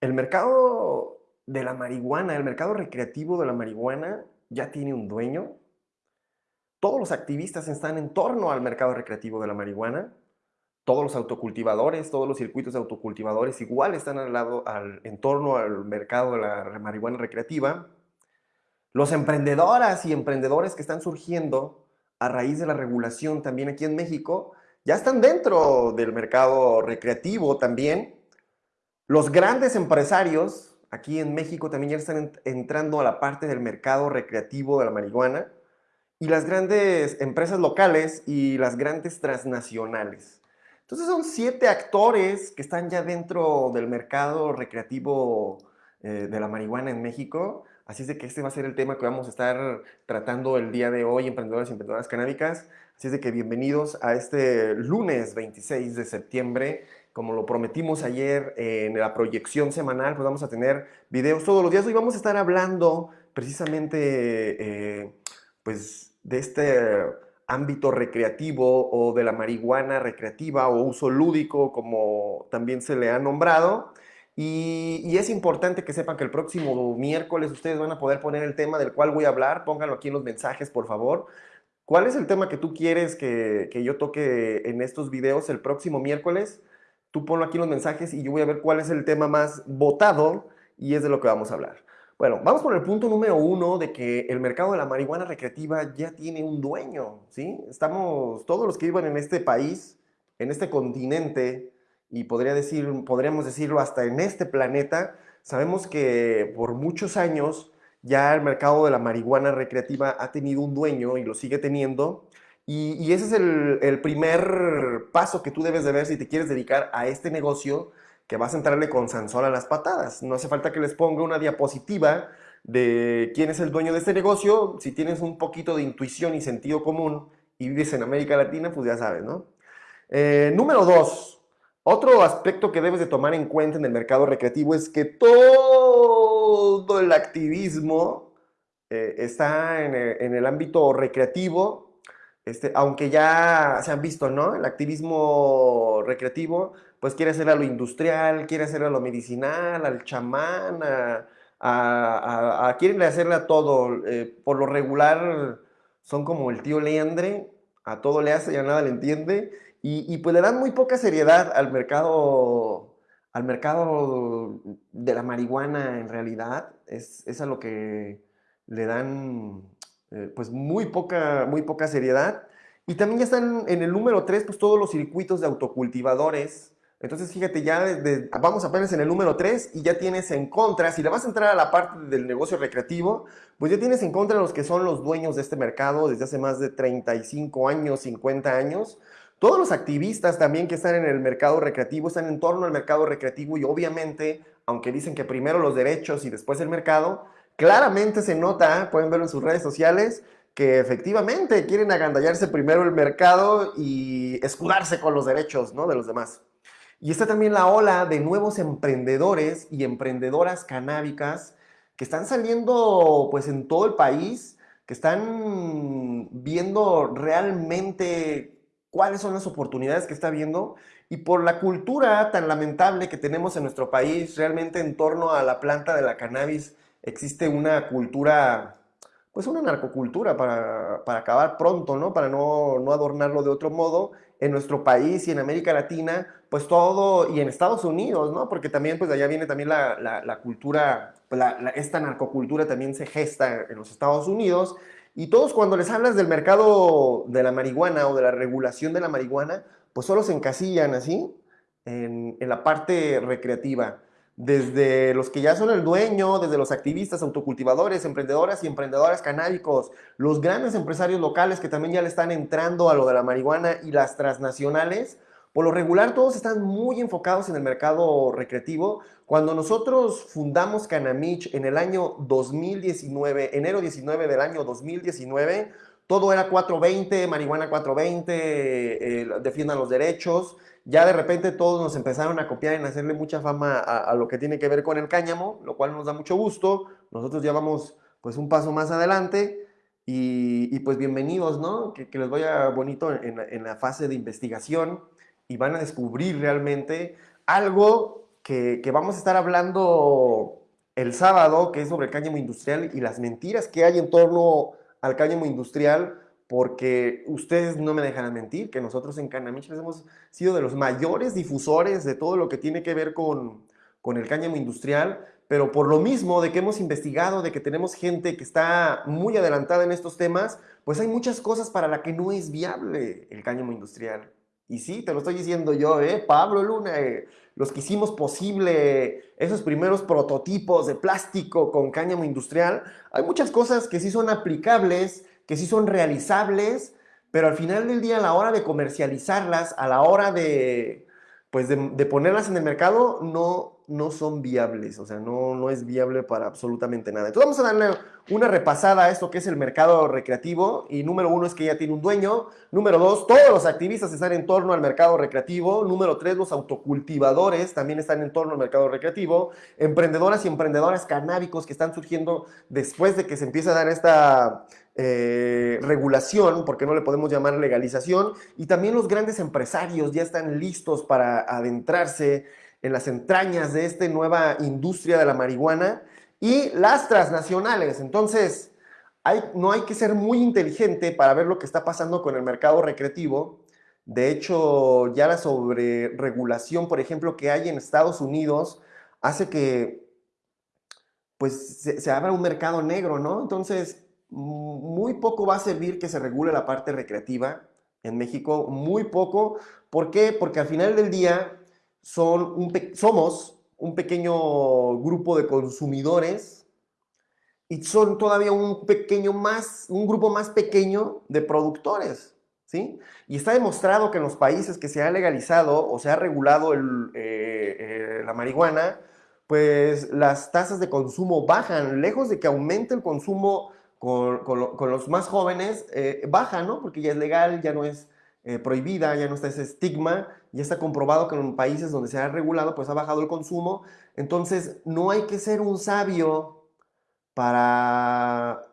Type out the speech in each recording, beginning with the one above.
El mercado de la marihuana, el mercado recreativo de la marihuana ya tiene un dueño. Todos los activistas están en torno al mercado recreativo de la marihuana. Todos los autocultivadores, todos los circuitos de autocultivadores igual están al lado, al, en torno al mercado de la marihuana recreativa. Los emprendedoras y emprendedores que están surgiendo a raíz de la regulación también aquí en México ya están dentro del mercado recreativo también los grandes empresarios aquí en México también ya están entrando a la parte del mercado recreativo de la marihuana y las grandes empresas locales y las grandes transnacionales. Entonces son siete actores que están ya dentro del mercado recreativo eh, de la marihuana en México. Así es de que este va a ser el tema que vamos a estar tratando el día de hoy, emprendedores y emprendedoras canábicas. Así es de que bienvenidos a este lunes 26 de septiembre como lo prometimos ayer en la proyección semanal, pues vamos a tener videos todos los días. Hoy vamos a estar hablando precisamente eh, pues de este ámbito recreativo o de la marihuana recreativa o uso lúdico, como también se le ha nombrado. Y, y, es importante que sepan que el próximo miércoles ustedes van a poder poner el tema del cual voy a hablar. Pónganlo aquí en los mensajes, por favor. ¿Cuál es el tema que tú quieres que, que yo toque en estos videos el próximo miércoles? Tú ponlo aquí en los mensajes y yo voy a ver cuál es el tema más votado y es de lo que vamos a hablar. Bueno, vamos con el punto número uno de que el mercado de la marihuana recreativa ya tiene un dueño, ¿sí? Estamos, todos los que viven en este país, en este continente, y podría decir, podríamos decirlo hasta en este planeta, sabemos que por muchos años ya el mercado de la marihuana recreativa ha tenido un dueño y lo sigue teniendo, y, ese es el, primer paso que tú debes de ver si te quieres dedicar a este negocio, que vas a entrarle con Sansón a las patadas. No hace falta que les ponga una diapositiva de quién es el dueño de este negocio. Si tienes un poquito de intuición y sentido común y vives en América Latina, pues ya sabes, ¿no? Eh, número dos, otro aspecto que debes de tomar en cuenta en el mercado recreativo es que todo el activismo eh, está en en el ámbito recreativo este, aunque ya se han visto, ¿no? El activismo recreativo, pues quiere hacer a lo industrial, quiere hacer a lo medicinal, al chamán, a, quieren hacerle a todo. Eh, por lo regular son como el tío Leandre, a todo le hace y a nada le entiende. Y, y, pues le dan muy poca seriedad al mercado, al mercado de la marihuana en realidad. Es, es a lo que le dan eh, pues muy poca, muy poca seriedad. Y también ya están en el número 3, pues todos los circuitos de autocultivadores. Entonces, fíjate, ya vamos apenas en el número 3 y ya tienes en contra, si le vas a entrar a la parte del negocio recreativo, pues ya tienes en contra los que son los dueños de este mercado desde hace más de 35 años, 50 años. Todos los activistas también que están en el mercado recreativo están en torno al mercado recreativo y obviamente, aunque dicen que primero los derechos y después el mercado, claramente se nota, pueden verlo en sus redes sociales, que efectivamente quieren agandallarse primero el mercado y escudarse con los derechos ¿no? de los demás. Y está también la ola de nuevos emprendedores y emprendedoras canábicas que están saliendo pues en todo el país, que están viendo realmente cuáles son las oportunidades que está viendo y por la cultura tan lamentable que tenemos en nuestro país realmente en torno a la planta de la cannabis existe una cultura, pues una narcocultura para, para acabar pronto, ¿no? Para no, no, adornarlo de otro modo. En nuestro país y en América Latina, pues todo, y en Estados Unidos, ¿no? Porque también, pues allá viene también la, la, la cultura, pues, esta narcocultura también se gesta en los Estados Unidos. Y todos cuando les hablas del mercado de la marihuana o de la regulación de la marihuana, pues solo se encasillan así en, en la parte recreativa desde los que ya son el dueño, desde los activistas, autocultivadores, emprendedoras y emprendedoras canábicos, los grandes empresarios locales que también ya le están entrando a lo de la marihuana y las transnacionales, por lo regular todos están muy enfocados en el mercado recreativo. Cuando nosotros fundamos Canamich en el año 2019, enero 19 del año 2019, todo era 420, marihuana 420, eh, defiendan los derechos, ya de repente todos nos empezaron a copiar en hacerle mucha fama a, lo que tiene que ver con el cáñamo, lo cual nos da mucho gusto. Nosotros ya vamos pues un paso más adelante y, pues bienvenidos, ¿no? Que, les vaya bonito en, la fase de investigación y van a descubrir realmente algo que, que vamos a estar hablando el sábado, que es sobre el cáñamo industrial y las mentiras que hay en torno al cáñamo industrial, porque ustedes no me dejan mentir, que nosotros en Canamichas hemos sido de los mayores difusores de todo lo que tiene que ver con, con el cáñamo industrial, pero por lo mismo de que hemos investigado, de que tenemos gente que está muy adelantada en estos temas, pues hay muchas cosas para las que no es viable el cáñamo industrial. Y sí, te lo estoy diciendo yo, ¿eh? Pablo Luna, eh, los que hicimos posible esos primeros prototipos de plástico con cáñamo industrial, hay muchas cosas que sí son aplicables, que sí son realizables, pero al final del día, a la hora de comercializarlas, a la hora de, pues de, ponerlas en el mercado, no, no son viables, o sea, no, no es viable para absolutamente nada. Entonces vamos a darle una repasada a esto que es el mercado recreativo, y número uno es que ya tiene un dueño, número dos, todos los activistas están en torno al mercado recreativo, número tres, los autocultivadores también están en torno al mercado recreativo, emprendedoras y emprendedores canábicos que están surgiendo después de que se empiece a dar esta eh, regulación, porque no le podemos llamar legalización, y también los grandes empresarios ya están listos para adentrarse en las entrañas de esta nueva industria de la marihuana y las transnacionales. Entonces, no hay que ser muy inteligente para ver lo que está pasando con el mercado recreativo. De hecho, ya la sobreregulación, por ejemplo, que hay en Estados Unidos, hace que pues se, se abra un mercado negro, ¿no? Entonces, muy poco va a servir que se regule la parte recreativa en México, muy poco. ¿Por qué? Porque al final del día son somos un pequeño grupo de consumidores y son todavía un pequeño más, un grupo más pequeño de productores. ¿Sí? Y está demostrado que en los países que se ha legalizado o se ha regulado eh, eh, la marihuana, pues las tasas de consumo bajan, lejos de que aumente el consumo con, los más jóvenes eh, baja, ¿no? Porque ya es legal, ya no es eh, prohibida, ya no está ese estigma, ya está comprobado que en países donde se ha regulado, pues ha bajado el consumo. Entonces, no hay que ser un sabio para,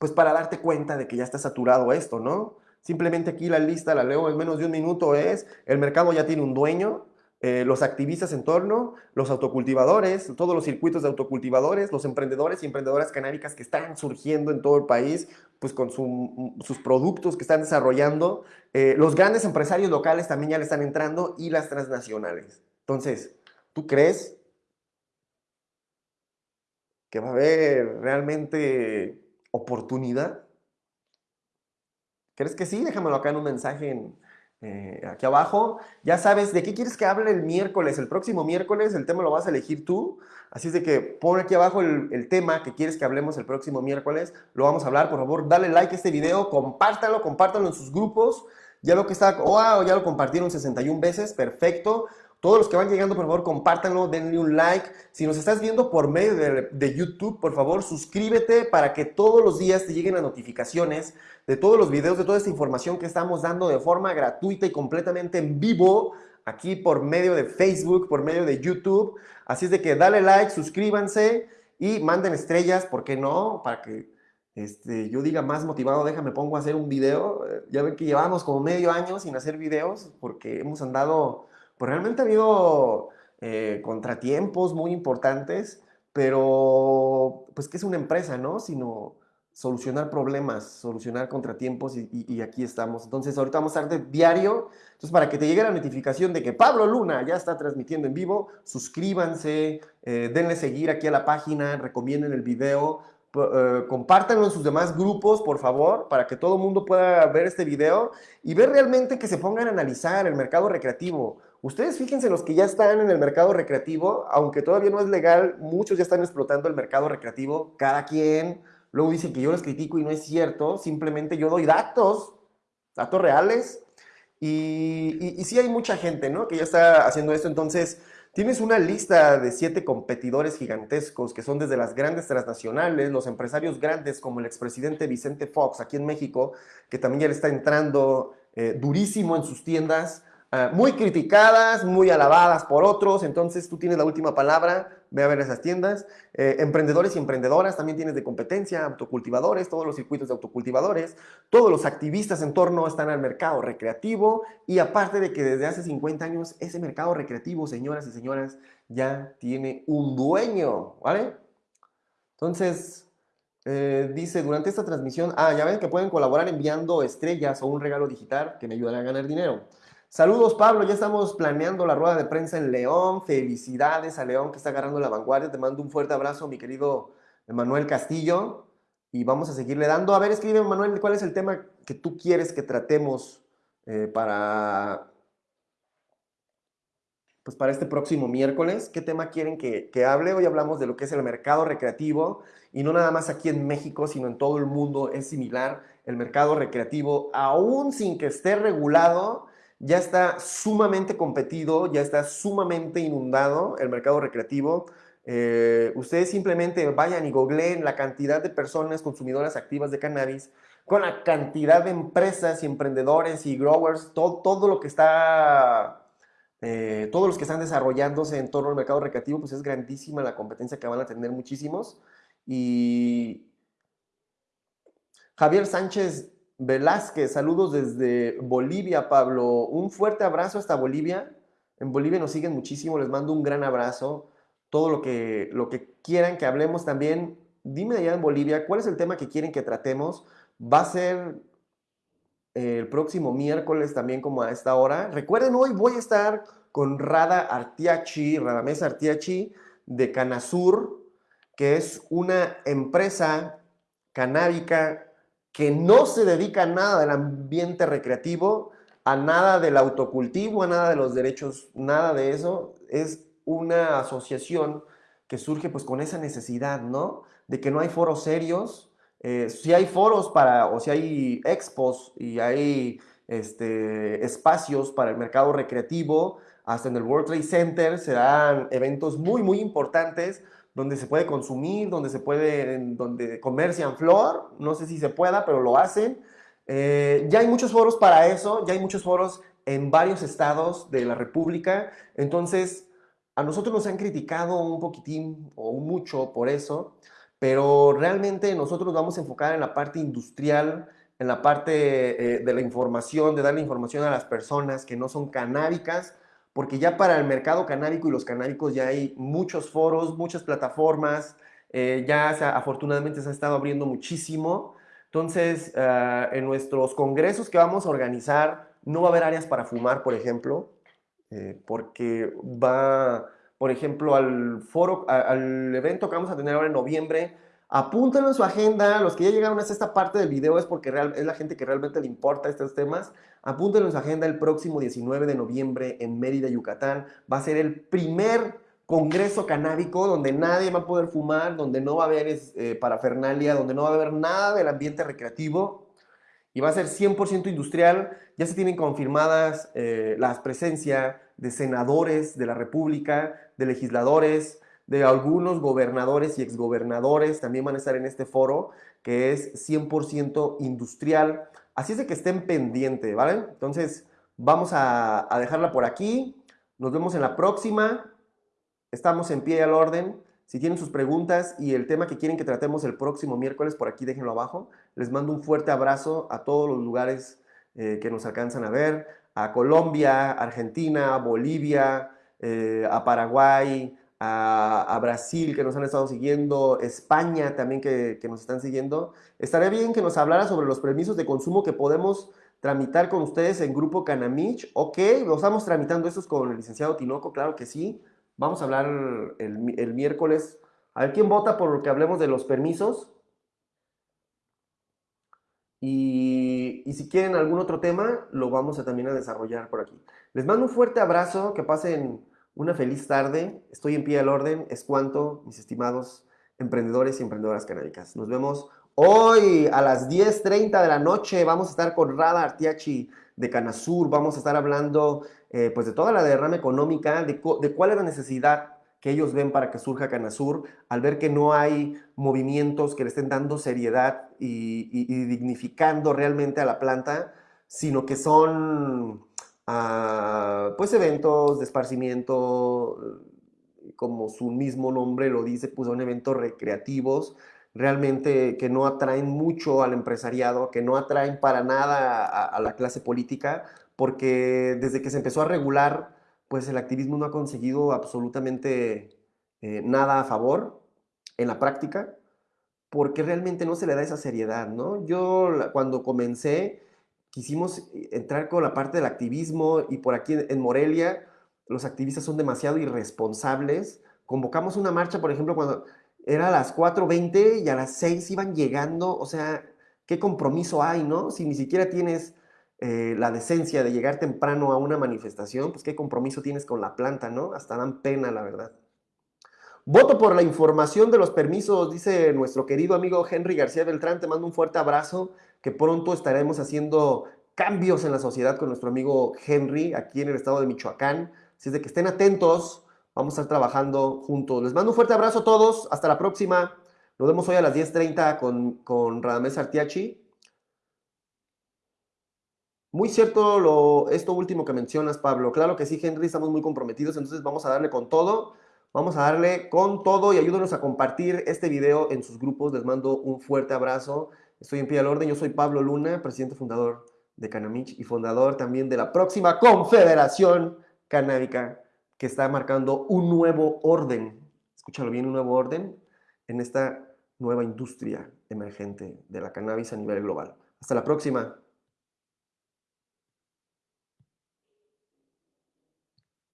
pues para darte cuenta de que ya está saturado esto, ¿no? Simplemente aquí la lista, la leo en menos de un minuto, es el mercado ya tiene un dueño, eh, los activistas en torno, los autocultivadores, todos los circuitos de autocultivadores, los emprendedores y emprendedoras canábicas que están surgiendo en todo el país, pues con sus productos que están desarrollando. Eh, los grandes empresarios locales también ya le están entrando y las transnacionales. Entonces, ¿tú crees que va a haber realmente oportunidad? ¿Crees que sí? Déjamelo acá en un mensaje en, eh, aquí abajo. Ya sabes de qué quieres que hable el miércoles. El próximo miércoles el tema lo vas a elegir tú. Así es de que pon aquí abajo el, tema que quieres que hablemos el próximo miércoles. Lo vamos a hablar. Por favor, dale like a este video, compártalo, compártalo en sus grupos. Ya lo que está, wow, ya lo compartieron 61 veces, perfecto. Todos los que van llegando, por favor, compártanlo, denle un like. Si nos estás viendo por medio de, YouTube, por favor, suscríbete para que todos los días te lleguen las notificaciones de todos los videos, de toda esta información que estamos dando de forma gratuita y completamente en vivo aquí por medio de Facebook, por medio de YouTube. Así es de que dale like, suscríbanse y manden estrellas, ¿por qué no? Para que este, yo diga más motivado, déjame pongo a hacer un video. Ya ven que llevamos como medio año sin hacer videos porque hemos andado pues realmente ha habido eh, contratiempos muy importantes, pero pues que es una empresa, ¿no? Sino solucionar problemas, solucionar contratiempos y, aquí estamos. Entonces ahorita vamos a estar de diario, entonces para que te llegue la notificación de que Pablo Luna ya está transmitiendo en vivo, suscríbanse, eh, denle seguir aquí a la página, recomienden el video, eh, compártanlo en sus demás grupos, por favor, para que todo el mundo pueda ver este video y ver realmente que se pongan a analizar el mercado recreativo. Ustedes fíjense los que ya están en el mercado recreativo, aunque todavía no es legal, muchos ya están explotando el mercado recreativo, cada quien. Luego dicen que yo los critico y no es cierto, simplemente yo doy datos, datos reales. Y, y, sí hay mucha gente, ¿no? Que ya está haciendo esto. Entonces, tienes una lista de siete competidores gigantescos que son desde las grandes transnacionales, los empresarios grandes como el expresidente Vicente Fox aquí en México, que también ya le está entrando eh, durísimo en sus tiendas ah, muy criticadas, muy alabadas por otros, entonces tú tienes la última palabra, ve a ver esas tiendas. Eh, emprendedores y emprendedoras también tienes de competencia, autocultivadores, todos los circuitos de autocultivadores, todos los activistas en torno están al mercado recreativo y aparte de que desde hace 50 años ese mercado recreativo, señoras y señoras, ya tiene un dueño, ¿vale? Entonces, eh, dice, durante esta transmisión, ah, ya ven que pueden colaborar enviando estrellas o un regalo digital que me ayudará a ganar dinero. Saludos Pablo, ya estamos planeando la rueda de prensa en León. Felicidades a León que está agarrando la vanguardia. Te mando un fuerte abrazo, mi querido Manuel Castillo. Y vamos a seguirle dando. A ver, escribe Manuel, ¿cuál es el tema que tú quieres que tratemos eh, para, pues para este próximo miércoles? ¿Qué tema quieren que, que hable? Hoy hablamos de lo que es el mercado recreativo y no nada más aquí en México, sino en todo el mundo es similar. El mercado recreativo, aún sin que esté regulado, ya está sumamente competido, ya está sumamente inundado el mercado recreativo. Eh, ustedes simplemente vayan y googleen la cantidad de personas consumidoras activas de cannabis, con la cantidad de empresas y emprendedores y growers, todo, todo lo que está, eh, todos los que están desarrollándose en torno al mercado recreativo, pues es grandísima la competencia que van a tener muchísimos. Y Javier Sánchez Velázquez, saludos desde Bolivia, Pablo. Un fuerte abrazo hasta Bolivia. En Bolivia nos siguen muchísimo, les mando un gran abrazo. Todo lo que, lo que quieran que hablemos también, dime allá en Bolivia, ¿cuál es el tema que quieren que tratemos? Va a ser el próximo miércoles también como a esta hora. Recuerden, hoy voy a estar con Rada Artiachi, Radamés Artiachi de Canasur, que es una empresa canábica que no se dedica a nada del ambiente recreativo, a nada del autocultivo, a nada de los derechos, nada de eso. Es una asociación que surge pues con esa necesidad, ¿no? De que no hay foros serios. Eh, si hay foros para, o si hay expos y hay este, espacios para el mercado recreativo, hasta en el World Trade Center se dan eventos muy, muy importantes donde se puede consumir, donde se puede, donde comercian flor, no sé si se pueda, pero lo hacen. Eh, ya hay muchos foros para eso, ya hay muchos foros en varios estados de la República, entonces a nosotros nos han criticado un poquitín o mucho por eso, pero realmente nosotros vamos a enfocar en la parte industrial, en la parte eh, de la información, de darle información a las personas que no son canábicas, porque ya para el mercado canábico y los canábicos ya hay muchos foros, muchas plataformas, eh, ya afortunadamente se ha estado abriendo muchísimo. Entonces, ah, en nuestros congresos que vamos a organizar, no va a haber áreas para fumar, por ejemplo, eh, porque va, por ejemplo, al foro, al evento que vamos a tener ahora en noviembre, Apúntenlo en su agenda. Los que ya llegaron a esta parte del video es porque es la gente que realmente le importa estos temas. Apúntenlo en su agenda el próximo 19 de noviembre en Mérida, Yucatán. Va a ser el primer congreso canábico donde nadie va a poder fumar, donde no va a haber eh, parafernalia, donde no va a haber nada del ambiente recreativo. Y va a ser 100% industrial. Ya se tienen confirmadas eh, las presencias de senadores de la República, de legisladores, de algunos gobernadores y exgobernadores también van a estar en este foro que es 100% industrial. Así es de que estén pendientes, ¿vale? Entonces, vamos a, dejarla por aquí. Nos vemos en la próxima. Estamos en pie al orden. Si tienen sus preguntas y el tema que quieren que tratemos el próximo miércoles, por aquí déjenlo abajo. Les mando un fuerte abrazo a todos los lugares eh, que nos alcanzan a ver. A Colombia, Argentina, Bolivia, eh, a Paraguay, a, Brasil que nos han estado siguiendo, España también que, nos están siguiendo. Estaría bien que nos hablara sobre los permisos de consumo que podemos tramitar con ustedes en Grupo Canamich. Ok, lo estamos tramitando estos con el licenciado Tinoco, claro que sí. Vamos a hablar el, miércoles. A ver quién vota por lo que hablemos de los permisos. Y, y, si quieren algún otro tema, lo vamos a también a desarrollar por aquí. Les mando un fuerte abrazo, que pasen una feliz tarde. Estoy en pie al orden. Es cuanto, mis estimados emprendedores y emprendedoras canábicas. Nos vemos hoy a las 10.30 de la noche. Vamos a estar con Rada Artiachi de Canasur. Vamos a estar hablando eh, pues de toda la derrama económica, de, cuál es la necesidad que ellos ven para que surja Canasur, al ver que no hay movimientos que le estén dando seriedad y dignificando realmente a la planta, sino que son a pues eventos de esparcimiento, como su mismo nombre lo dice, pues son eventos recreativos, realmente que no atraen mucho al empresariado, que no atraen para nada a, a la clase política, porque desde que se empezó a regular, pues el activismo no ha conseguido absolutamente eh, nada a favor en la práctica, porque realmente no se le da esa seriedad, ¿no? Yo cuando comencé, quisimos entrar con la parte del activismo y por aquí en Morelia, los activistas son demasiado irresponsables. Convocamos una marcha, por ejemplo, cuando era a las 4.20 y a las 6 iban llegando, o sea, ¿qué compromiso hay, no? Si ni siquiera tienes eh, la decencia de llegar temprano a una manifestación, pues qué compromiso tienes con la planta, ¿no? Hasta dan pena, la verdad. Voto por la información de los permisos, dice nuestro querido amigo Henry García Beltrán. Te mando un fuerte abrazo, que pronto estaremos haciendo cambios en la sociedad con nuestro amigo Henry aquí en el estado de Michoacán. Así es de que estén atentos, vamos a estar trabajando juntos. Les mando un fuerte abrazo a todos, hasta la próxima. Nos vemos hoy a las 10.30 con, con Radamés Artiachi. Muy cierto lo, esto último que mencionas, Pablo. Claro que sí, Henry, estamos muy comprometidos, entonces vamos a darle con todo. Vamos a darle con todo y ayúdenos a compartir este video en sus grupos. Les mando un fuerte abrazo. Estoy en pie al orden. Yo soy Pablo Luna, presidente fundador de Canamich y fundador también de la próxima Confederación Canábica que está marcando un nuevo orden. Escúchalo bien, un nuevo orden en esta nueva industria emergente de la cannabis a nivel global. Hasta la próxima.